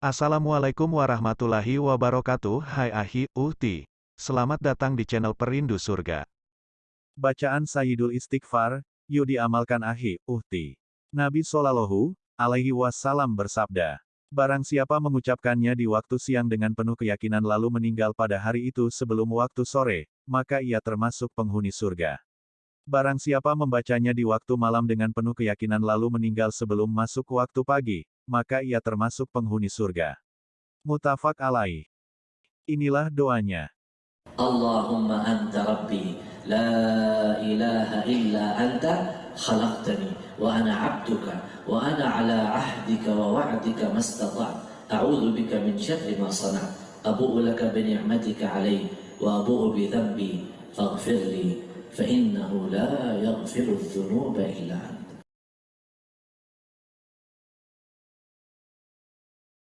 Assalamualaikum warahmatullahi wabarakatuh Hai Ahi, Uhti. Selamat datang di channel Perindu Surga. Bacaan Sayyidul Istighfar, yuk diamalkan Ahi, Uhti. Nabi Sallallahu alaihi wasallam bersabda, Barang siapa mengucapkannya di waktu siang dengan penuh keyakinan lalu meninggal pada hari itu sebelum waktu sore, maka ia termasuk penghuni surga. Barang siapa membacanya di waktu malam dengan penuh keyakinan lalu meninggal sebelum masuk waktu pagi, maka ia termasuk penghuni surga. Mutafak alaih. Inilah doanya. Allahumma anta rabbi la ilaha illa anta khalaqtani wa ana abduka wa ana ala ahdika wa wa'dika mastata'tu a'udzu bika min syarri ma sana'tu abu'u laka bi ni'matika alayya wa abu'u bi dhanbi faghfir li fa innahu la yaghfiru dhunuba illa anta